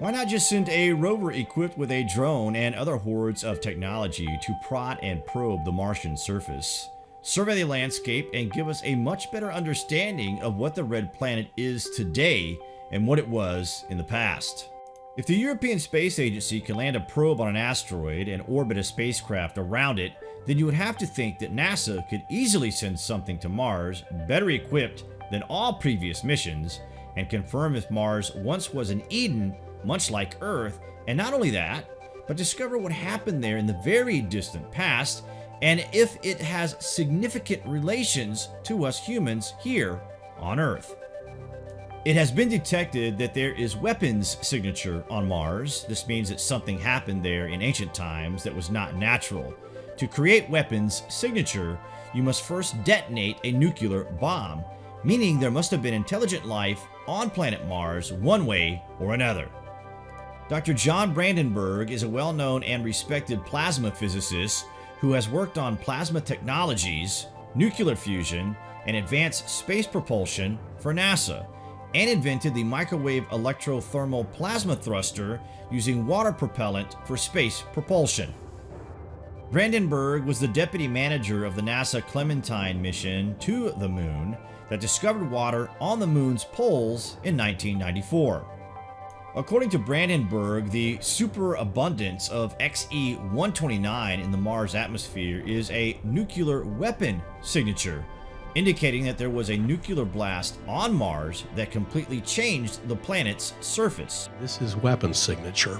Why not just send a rover equipped with a drone and other hordes of technology to prod and probe the Martian surface? Survey the landscape and give us a much better understanding of what the red planet is today and what it was in the past. If the European Space Agency can land a probe on an asteroid and orbit a spacecraft around it, then you would have to think that NASA could easily send something to Mars better equipped than all previous missions and confirm if Mars once was an Eden much like Earth, and not only that, but discover what happened there in the very distant past and if it has significant relations to us humans here on Earth. It has been detected that there is weapons signature on Mars. This means that something happened there in ancient times that was not natural. To create weapons signature, you must first detonate a nuclear bomb, meaning there must have been intelligent life on planet Mars one way or another. Dr. John Brandenburg is a well-known and respected plasma physicist who has worked on plasma technologies, nuclear fusion, and advanced space propulsion for NASA, and invented the microwave electrothermal plasma thruster using water propellant for space propulsion. Brandenburg was the deputy manager of the NASA Clementine mission to the moon that discovered water on the moon's poles in 1994. According to Brandenburg, the superabundance of Xe-129 in the Mars atmosphere is a nuclear weapon signature, indicating that there was a nuclear blast on Mars that completely changed the planet's surface. This is weapon signature.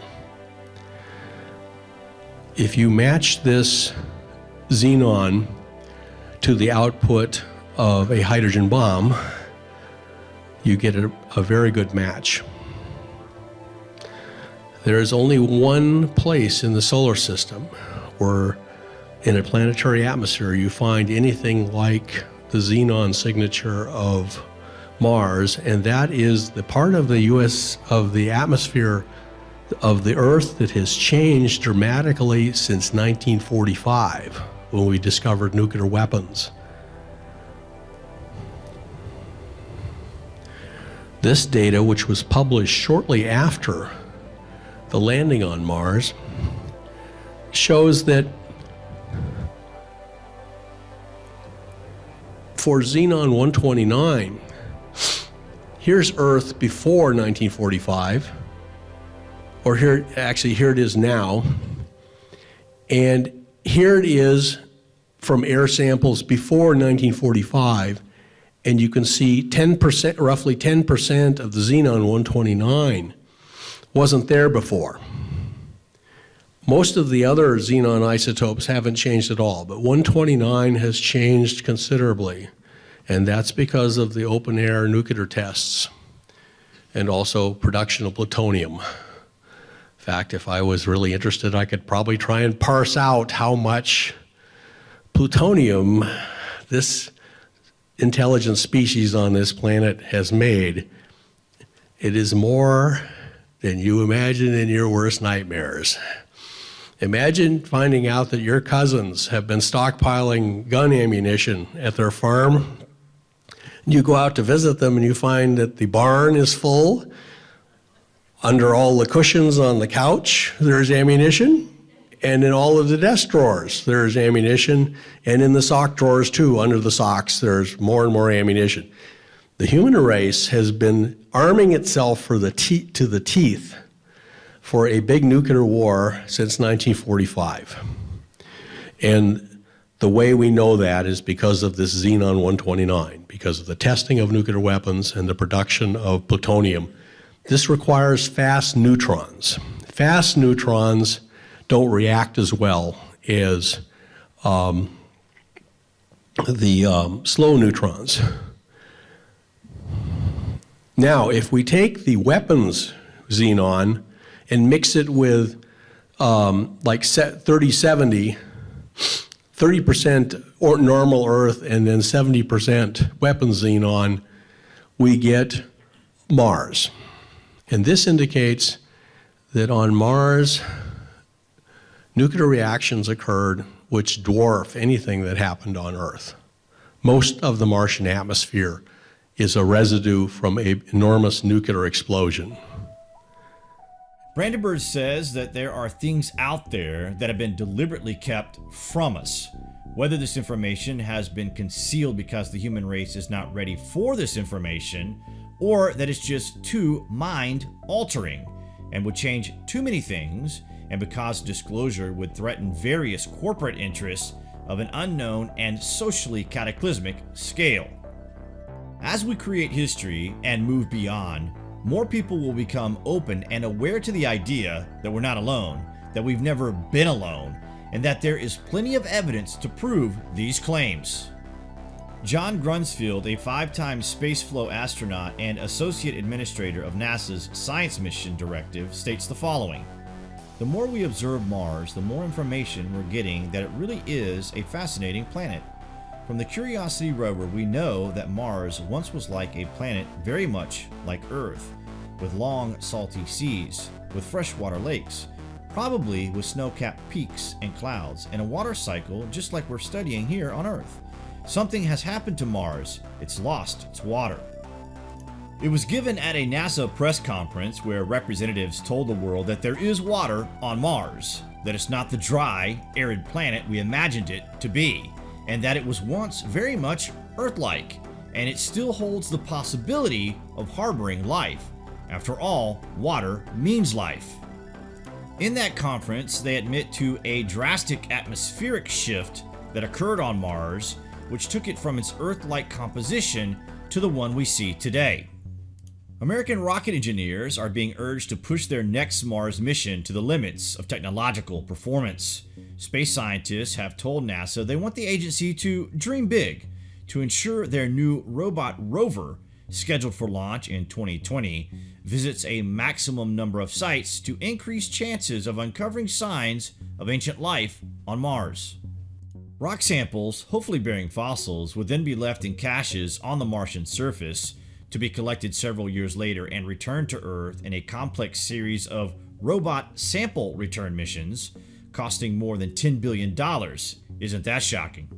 If you match this xenon to the output of a hydrogen bomb, you get a, a very good match. There is only one place in the solar system where in a planetary atmosphere you find anything like the xenon signature of Mars, and that is the part of the US of the atmosphere of the Earth that has changed dramatically since 1945 when we discovered nuclear weapons. This data, which was published shortly after the landing on Mars, shows that for Xenon 129, here's Earth before 1945, or here, actually, here it is now. And here it is from air samples before 1945. And you can see 10%, roughly 10% of the xenon 129 wasn't there before. Most of the other xenon isotopes haven't changed at all, but 129 has changed considerably. And that's because of the open air nuclear tests and also production of plutonium In fact, if I was really interested, I could probably try and parse out how much plutonium this intelligent species on this planet has made. It is more than you imagine in your worst nightmares. Imagine finding out that your cousins have been stockpiling gun ammunition at their farm. You go out to visit them and you find that the barn is full under all the cushions on the couch, there's ammunition. And in all of the desk drawers, there's ammunition. And in the sock drawers, too, under the socks, there's more and more ammunition. The human race has been arming itself for the to the teeth for a big nuclear war since 1945. And the way we know that is because of this Xenon 129, because of the testing of nuclear weapons and the production of plutonium this requires fast neutrons. Fast neutrons don't react as well as um, the um, slow neutrons. Now, if we take the weapons xenon and mix it with um, like 3070, 30% or normal Earth and then 70% weapons xenon, we get Mars. And this indicates that on Mars, nuclear reactions occurred which dwarf anything that happened on Earth. Most of the Martian atmosphere is a residue from an enormous nuclear explosion. Brandenburg says that there are things out there that have been deliberately kept from us. Whether this information has been concealed because the human race is not ready for this information, or that it's just too mind altering and would change too many things, and because disclosure would threaten various corporate interests of an unknown and socially cataclysmic scale. As we create history and move beyond, more people will become open and aware to the idea that we're not alone, that we've never been alone, and that there is plenty of evidence to prove these claims. John Grunsfeld, a five-time spaceflow astronaut and associate administrator of NASA's Science Mission Directive, states the following. The more we observe Mars, the more information we're getting that it really is a fascinating planet. From the Curiosity rover, we know that Mars once was like a planet very much like Earth, with long, salty seas, with freshwater lakes, probably with snow-capped peaks and clouds, and a water cycle just like we're studying here on Earth. Something has happened to Mars. It's lost its water. It was given at a NASA press conference where representatives told the world that there is water on Mars, that it's not the dry, arid planet we imagined it to be, and that it was once very much Earth-like, and it still holds the possibility of harboring life. After all, water means life. In that conference, they admit to a drastic atmospheric shift that occurred on Mars which took it from its Earth-like composition to the one we see today. American rocket engineers are being urged to push their next Mars mission to the limits of technological performance. Space scientists have told NASA they want the agency to dream big to ensure their new robot rover, scheduled for launch in 2020, visits a maximum number of sites to increase chances of uncovering signs of ancient life on Mars. Rock samples, hopefully bearing fossils, would then be left in caches on the Martian surface to be collected several years later and returned to Earth in a complex series of robot sample return missions costing more than $10 billion. Isn't that shocking?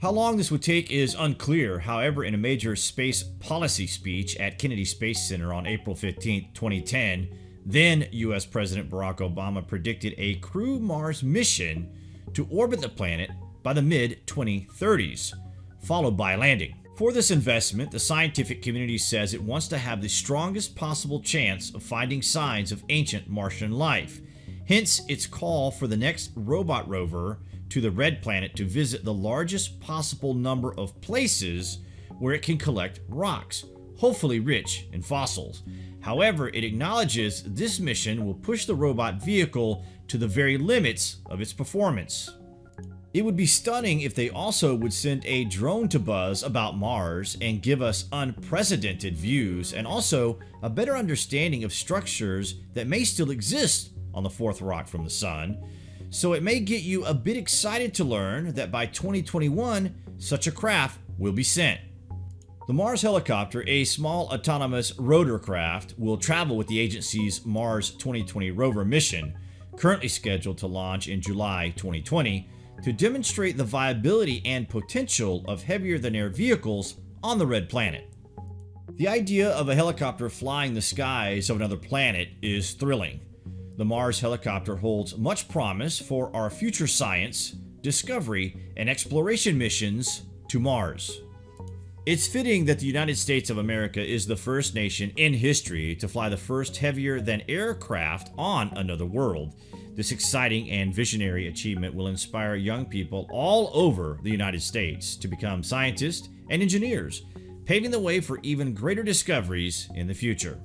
How long this would take is unclear, however in a major space policy speech at Kennedy Space Center on April 15, 2010, then US President Barack Obama predicted a crew Mars mission to orbit the planet by the mid-2030s, followed by landing. For this investment, the scientific community says it wants to have the strongest possible chance of finding signs of ancient Martian life. Hence, its call for the next robot rover to the Red Planet to visit the largest possible number of places where it can collect rocks, hopefully rich in fossils. However, it acknowledges this mission will push the robot vehicle to the very limits of its performance. It would be stunning if they also would send a drone to buzz about Mars and give us unprecedented views and also a better understanding of structures that may still exist on the fourth rock from the Sun. So it may get you a bit excited to learn that by 2021, such a craft will be sent. The Mars helicopter, a small autonomous rotorcraft, will travel with the agency's Mars 2020 rover mission, currently scheduled to launch in July 2020, to demonstrate the viability and potential of heavier-than-air vehicles on the Red Planet. The idea of a helicopter flying the skies of another planet is thrilling. The Mars helicopter holds much promise for our future science, discovery, and exploration missions to Mars. It's fitting that the United States of America is the first nation in history to fly the first heavier-than-air craft on another world, this exciting and visionary achievement will inspire young people all over the United States to become scientists and engineers, paving the way for even greater discoveries in the future.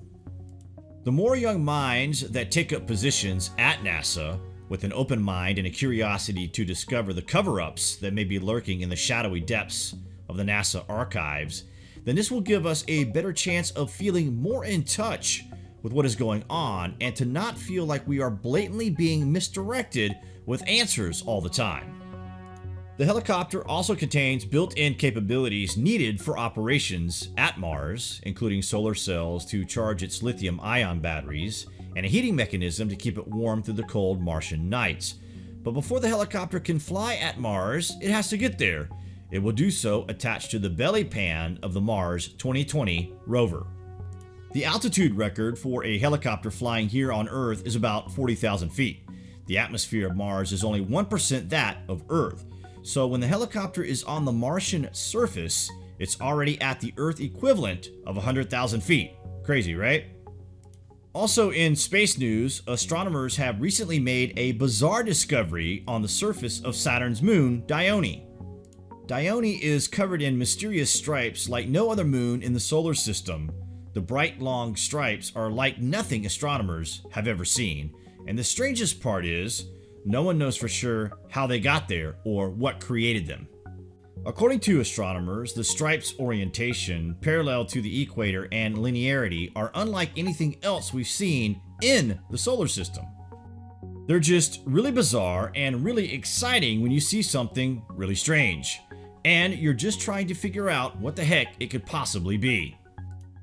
The more young minds that take up positions at NASA with an open mind and a curiosity to discover the cover-ups that may be lurking in the shadowy depths of the NASA archives, then this will give us a better chance of feeling more in touch with what is going on and to not feel like we are blatantly being misdirected with answers all the time. The helicopter also contains built-in capabilities needed for operations at Mars, including solar cells to charge its lithium-ion batteries, and a heating mechanism to keep it warm through the cold Martian nights. But before the helicopter can fly at Mars, it has to get there. It will do so attached to the belly pan of the Mars 2020 rover. The altitude record for a helicopter flying here on Earth is about 40,000 feet. The atmosphere of Mars is only 1% that of Earth. So when the helicopter is on the Martian surface, it's already at the Earth equivalent of 100,000 feet. Crazy, right? Also in space news, astronomers have recently made a bizarre discovery on the surface of Saturn's moon, Dione. Dione is covered in mysterious stripes like no other moon in the solar system. The bright long stripes are like nothing astronomers have ever seen, and the strangest part is, no one knows for sure how they got there or what created them. According to astronomers, the stripe's orientation, parallel to the equator and linearity, are unlike anything else we've seen in the solar system. They're just really bizarre and really exciting when you see something really strange, and you're just trying to figure out what the heck it could possibly be.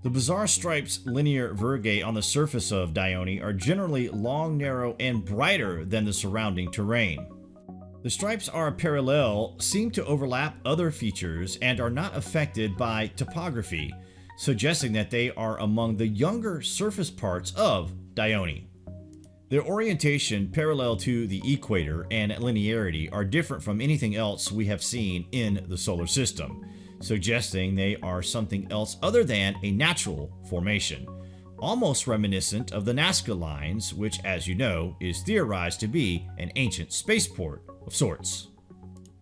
The bizarre stripes linear virgae on the surface of Dione are generally long, narrow, and brighter than the surrounding terrain. The stripes are parallel, seem to overlap other features, and are not affected by topography, suggesting that they are among the younger surface parts of Dione. Their orientation parallel to the equator and linearity are different from anything else we have seen in the solar system, suggesting they are something else other than a natural formation almost reminiscent of the Nazca Lines, which, as you know, is theorized to be an ancient spaceport of sorts.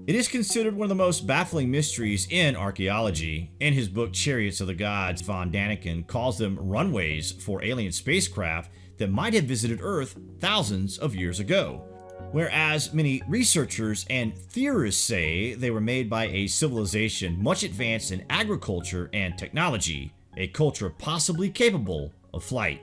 It is considered one of the most baffling mysteries in archaeology. In his book Chariots of the Gods, von Daniken calls them runways for alien spacecraft that might have visited Earth thousands of years ago. Whereas many researchers and theorists say they were made by a civilization much advanced in agriculture and technology, a culture possibly capable of flight.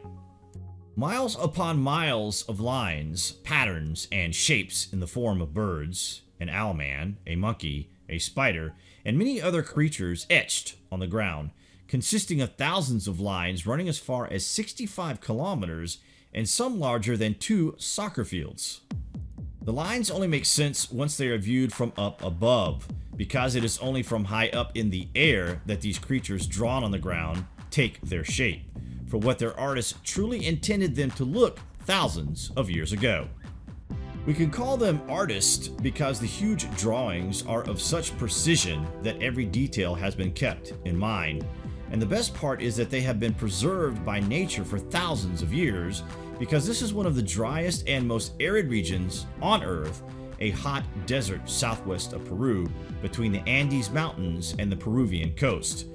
Miles upon miles of lines, patterns, and shapes in the form of birds, an owlman, a monkey, a spider, and many other creatures etched on the ground, consisting of thousands of lines running as far as 65 kilometers and some larger than two soccer fields. The lines only make sense once they are viewed from up above, because it is only from high up in the air that these creatures drawn on the ground take their shape for what their artists truly intended them to look thousands of years ago. We can call them artists because the huge drawings are of such precision that every detail has been kept in mind. And the best part is that they have been preserved by nature for thousands of years because this is one of the driest and most arid regions on Earth, a hot desert southwest of Peru between the Andes Mountains and the Peruvian coast.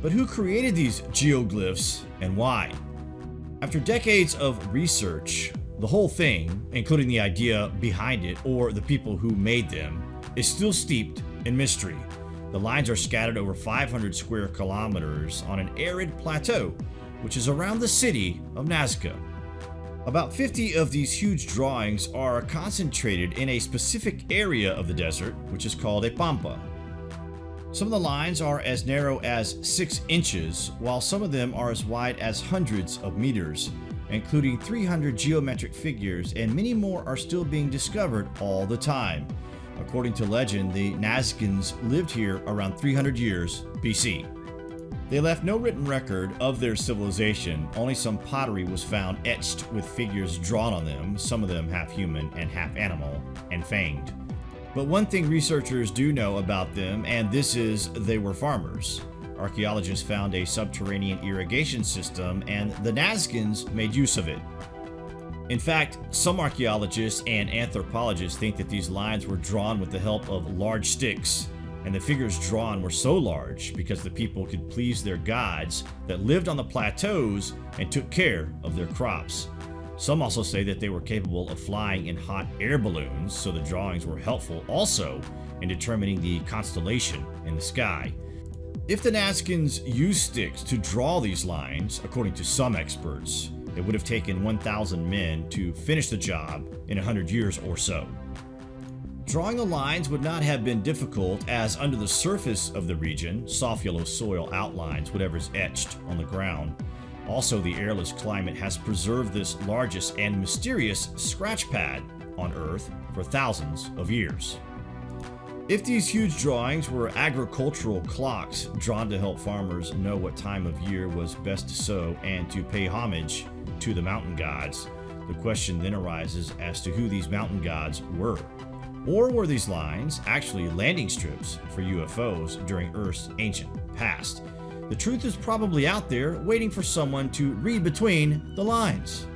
But who created these geoglyphs and why? After decades of research, the whole thing, including the idea behind it or the people who made them, is still steeped in mystery. The lines are scattered over 500 square kilometers on an arid plateau, which is around the city of Nazca. About 50 of these huge drawings are concentrated in a specific area of the desert, which is called a pampa. Some of the lines are as narrow as 6 inches, while some of them are as wide as hundreds of meters, including 300 geometric figures, and many more are still being discovered all the time. According to legend, the Nazcans lived here around 300 years BC. They left no written record of their civilization, only some pottery was found etched with figures drawn on them, some of them half human and half animal, and fanged. But one thing researchers do know about them, and this is they were farmers. Archaeologists found a subterranean irrigation system, and the Nazcans made use of it. In fact, some archaeologists and anthropologists think that these lines were drawn with the help of large sticks, and the figures drawn were so large because the people could please their gods that lived on the plateaus and took care of their crops. Some also say that they were capable of flying in hot air balloons, so the drawings were helpful also in determining the constellation in the sky. If the Nazcans used sticks to draw these lines, according to some experts, it would have taken 1,000 men to finish the job in 100 years or so. Drawing the lines would not have been difficult as under the surface of the region, soft yellow soil outlines whatever's etched on the ground. Also, the airless climate has preserved this largest and mysterious scratch pad on Earth for thousands of years. If these huge drawings were agricultural clocks drawn to help farmers know what time of year was best to sow and to pay homage to the mountain gods, the question then arises as to who these mountain gods were. Or were these lines actually landing strips for UFOs during Earth's ancient past? The truth is probably out there waiting for someone to read between the lines.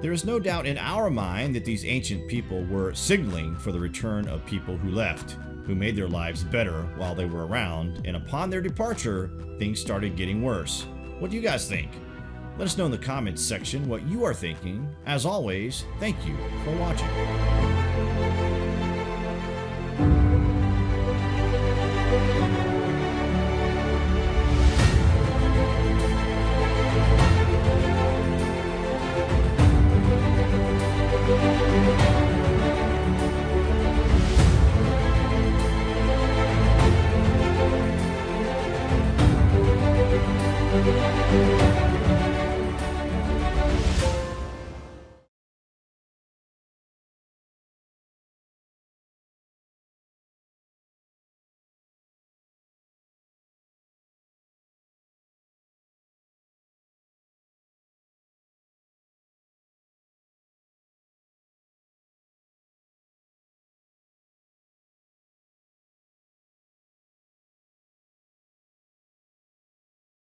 There is no doubt in our mind that these ancient people were signaling for the return of people who left, who made their lives better while they were around, and upon their departure, things started getting worse. What do you guys think? Let us know in the comments section what you are thinking. As always, thank you for watching.